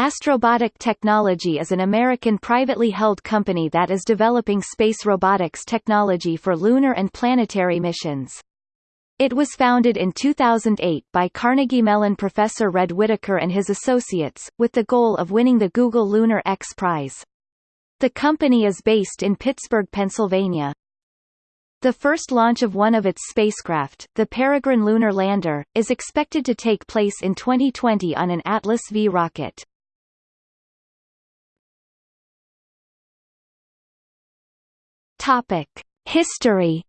Astrobotic Technology is an American privately held company that is developing space robotics technology for lunar and planetary missions. It was founded in 2008 by Carnegie Mellon professor Red Whittaker and his associates, with the goal of winning the Google Lunar X Prize. The company is based in Pittsburgh, Pennsylvania. The first launch of one of its spacecraft, the Peregrine lunar lander, is expected to take place in 2020 on an Atlas V rocket. Topic: History.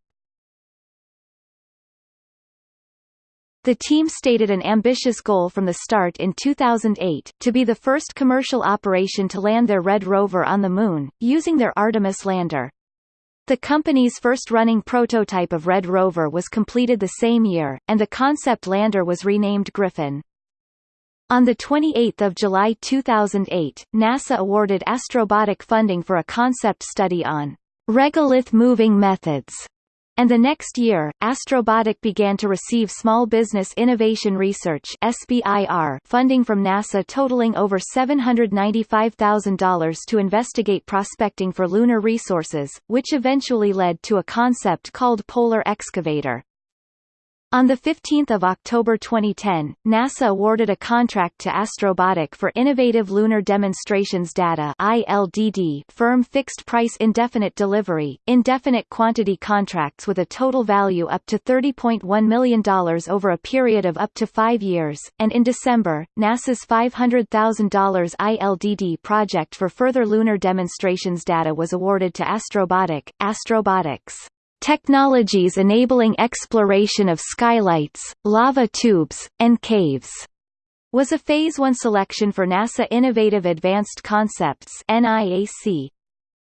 The team stated an ambitious goal from the start in 2008, to be the first commercial operation to land their Red rover on the Moon, using their Artemis lander. The company's first running prototype of Red rover was completed the same year, and the concept lander was renamed Griffin. On 28 July 2008, NASA awarded Astrobotic funding for a concept study on regolith moving methods. And the next year, Astrobotic began to receive Small Business Innovation Research SBIR funding from NASA totaling over $795,000 to investigate prospecting for lunar resources, which eventually led to a concept called Polar Excavator. On 15 October 2010, NASA awarded a contract to Astrobotic for Innovative Lunar Demonstrations Data firm fixed-price indefinite delivery, indefinite quantity contracts with a total value up to $30.1 million over a period of up to five years, and in December, NASA's $500,000 ILDD project for further lunar demonstrations data was awarded to Astrobotic, Astrobotics technologies enabling exploration of skylights, lava tubes, and caves, was a Phase 1 selection for NASA Innovative Advanced Concepts NIAC.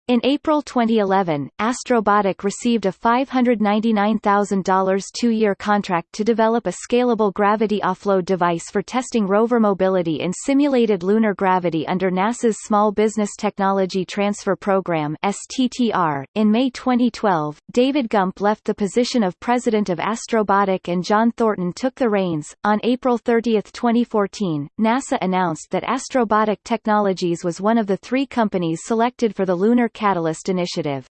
In April 2011, Astrobotic received a $599,000 two-year contract to develop a scalable gravity offload device for testing rover mobility in simulated lunar gravity under NASA's Small Business Technology Transfer Program STTR. .In May 2012, David Gump left the position of president of Astrobotic and John Thornton took the reins. On April 30, 2014, NASA announced that Astrobotic Technologies was one of the three companies selected for the Lunar Catalyst Initiative.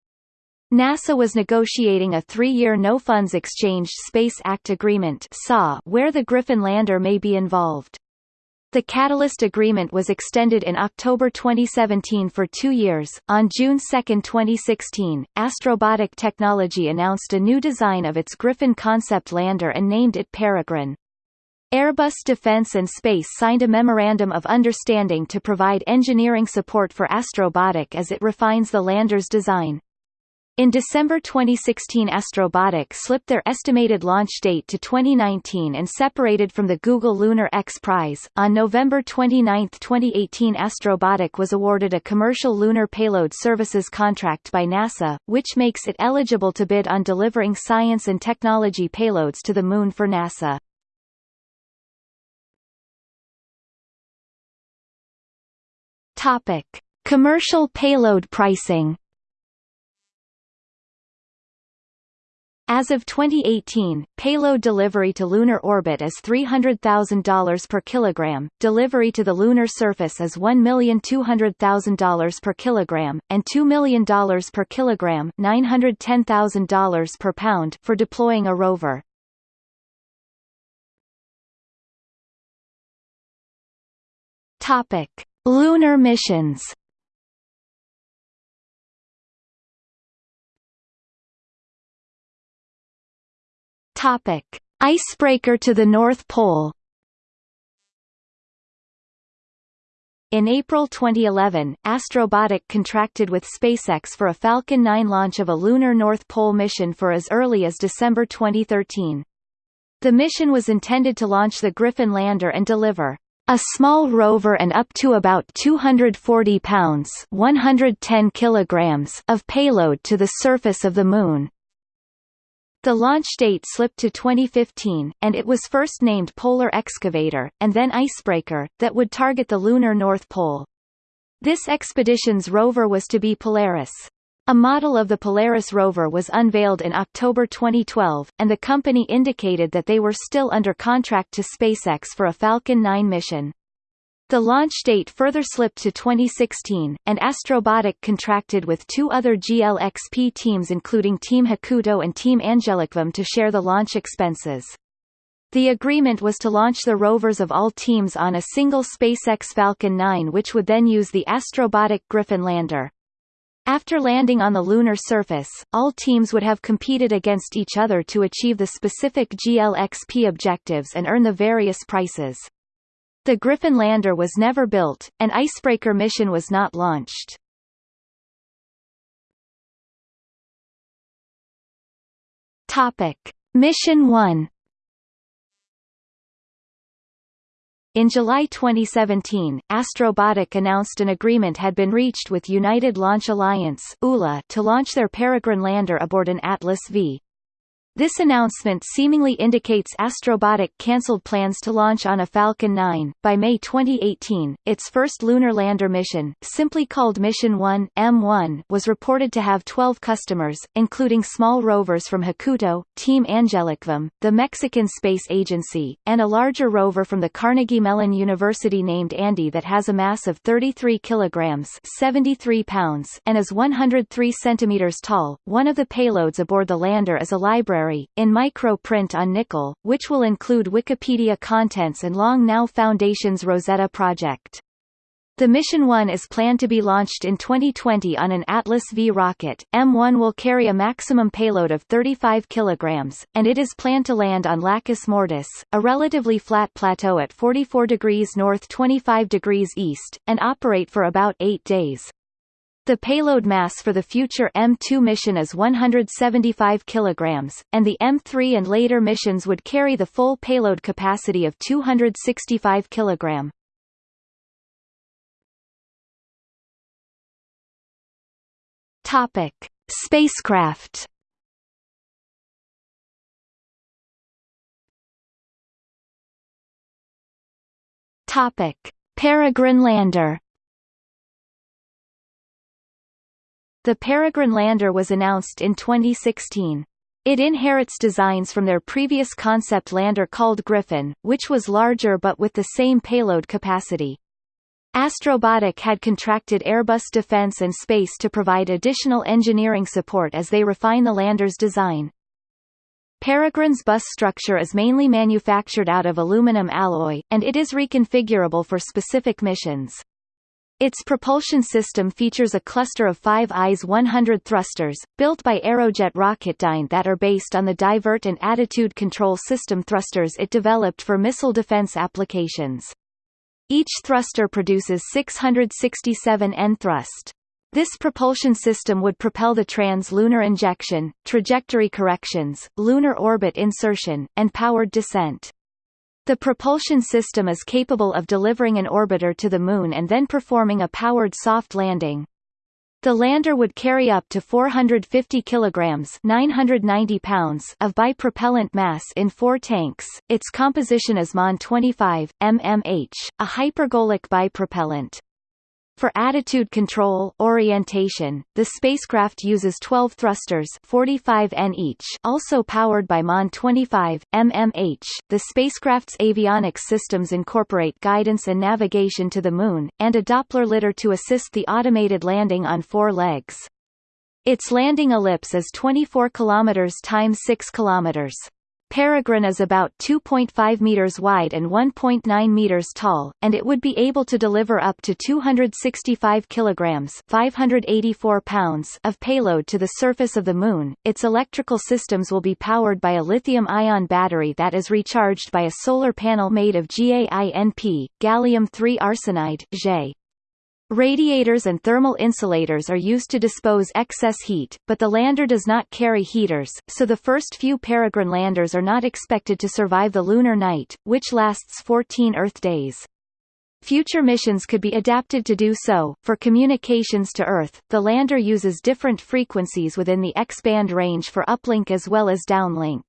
NASA was negotiating a three-year No-Funds Exchanged Space Act Agreement where the Griffin lander may be involved. The Catalyst Agreement was extended in October 2017 for two years. On June 2, 2016, Astrobotic Technology announced a new design of its Griffin concept lander and named it Peregrine. Airbus Defence and Space signed a Memorandum of Understanding to provide engineering support for Astrobotic as it refines the lander's design. In December 2016 Astrobotic slipped their estimated launch date to 2019 and separated from the Google Lunar X Prize. On November 29, 2018 Astrobotic was awarded a commercial lunar payload services contract by NASA, which makes it eligible to bid on delivering science and technology payloads to the Moon for NASA. Topic: Commercial payload pricing. As of 2018, payload delivery to lunar orbit is $300,000 per kilogram, delivery to the lunar surface is $1,200,000 per kilogram, and $2 million per kilogram $910,000 per pound for deploying a rover. Lunar missions Topic: Icebreaker to the North Pole. In April 2011, Astrobotic contracted with SpaceX for a Falcon 9 launch of a lunar North Pole mission for as early as December 2013. The mission was intended to launch the Griffin lander and deliver a small rover and up to about 240 pounds 110 kilograms of payload to the surface of the Moon. The launch date slipped to 2015, and it was first named Polar Excavator, and then Icebreaker, that would target the lunar North Pole. This expedition's rover was to be Polaris. A model of the Polaris rover was unveiled in October 2012, and the company indicated that they were still under contract to SpaceX for a Falcon 9 mission. The launch date further slipped to 2016, and Astrobotic contracted with two other GLXP teams including Team Hakuto and Team Angelicum to share the launch expenses. The agreement was to launch the rovers of all teams on a single SpaceX Falcon 9 which would then use the Astrobotic Griffin lander. After landing on the lunar surface, all teams would have competed against each other to achieve the specific GLXP objectives and earn the various prices. The Griffin lander was never built, an icebreaker mission was not launched. Topic. Mission 1 In July 2017, Astrobotic announced an agreement had been reached with United Launch Alliance to launch their Peregrine lander aboard an Atlas V. This announcement seemingly indicates Astrobotic cancelled plans to launch on a Falcon 9. By May 2018, its first lunar lander mission, simply called Mission 1 M1, was reported to have 12 customers, including small rovers from Hakuto, Team Angelicum, the Mexican Space Agency, and a larger rover from the Carnegie Mellon University named Andy that has a mass of 33 kilograms (73 pounds) and is 103 centimeters tall. One of the payloads aboard the lander is a library in micro-print on nickel, which will include Wikipedia contents and Long Now Foundation's Rosetta project. The Mission 1 is planned to be launched in 2020 on an Atlas V rocket. M1 will carry a maximum payload of 35 kg, and it is planned to land on Lacus Mortis, a relatively flat plateau at 44 degrees north 25 degrees east, and operate for about eight days. The payload mass for the future M2 mission is 175 kg, and the M3 and later missions would carry the full payload capacity of 265 kg. Topic: Spacecraft. Topic: Peregrine lander. The Peregrine lander was announced in 2016. It inherits designs from their previous concept lander called Griffin, which was larger but with the same payload capacity. Astrobotic had contracted Airbus Defence and Space to provide additional engineering support as they refine the lander's design. Peregrine's bus structure is mainly manufactured out of aluminum alloy, and it is reconfigurable for specific missions. Its propulsion system features a cluster of five IS-100 thrusters, built by Aerojet Rocketdyne that are based on the divert and attitude control system thrusters it developed for missile defense applications. Each thruster produces 667 N thrust. This propulsion system would propel the trans-lunar injection, trajectory corrections, lunar orbit insertion, and powered descent. The propulsion system is capable of delivering an orbiter to the Moon and then performing a powered soft landing. The lander would carry up to 450 kilograms (990 pounds) of bipropellant mass in four tanks. Its composition is MON 25 mmH, a hypergolic bipropellant. For attitude control orientation, the spacecraft uses 12 thrusters 45 N each also powered by MON 25, mmH. The spacecraft's avionics systems incorporate guidance and navigation to the Moon, and a Doppler lidar to assist the automated landing on four legs. Its landing ellipse is 24 km times 6 km. Peregrine is about 2.5 meters wide and 1.9 meters tall, and it would be able to deliver up to 265 kilograms (584 pounds) of payload to the surface of the Moon. Its electrical systems will be powered by a lithium-ion battery that is recharged by a solar panel made of GaInP, gallium-3 arsenide (Ge). Radiators and thermal insulators are used to dispose excess heat, but the lander does not carry heaters, so the first few Peregrine landers are not expected to survive the lunar night, which lasts 14 Earth days. Future missions could be adapted to do so. For communications to Earth, the lander uses different frequencies within the X-band range for uplink as well as downlink.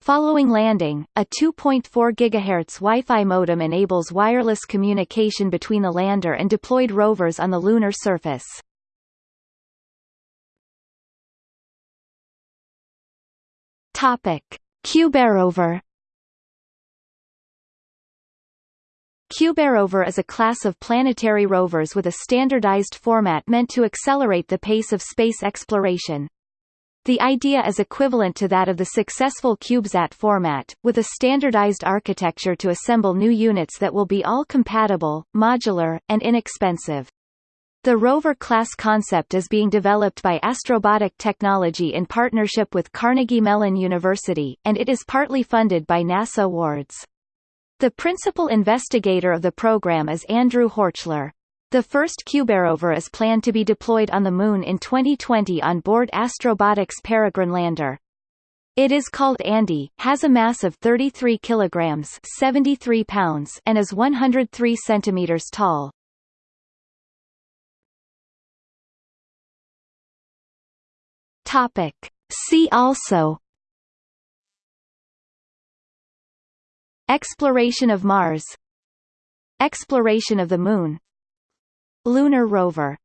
Following landing, a 2.4 GHz Wi-Fi modem enables wireless communication between the lander and deployed rovers on the lunar surface. Topic: CubeRover CubeRover is a class of planetary rovers with a standardized format meant to accelerate the pace of space exploration. The idea is equivalent to that of the successful CubeSat format, with a standardized architecture to assemble new units that will be all compatible, modular, and inexpensive. The rover class concept is being developed by Astrobotic Technology in partnership with Carnegie Mellon University, and it is partly funded by NASA awards. The principal investigator of the program is Andrew Horchler. The first CubeRover is planned to be deployed on the Moon in 2020 on board Astrobotic's Peregrine lander. It is called Andy, has a mass of 33 kilograms 73 pounds and is 103 centimeters tall. Topic. See also Exploration of Mars Exploration of the Moon Lunar rover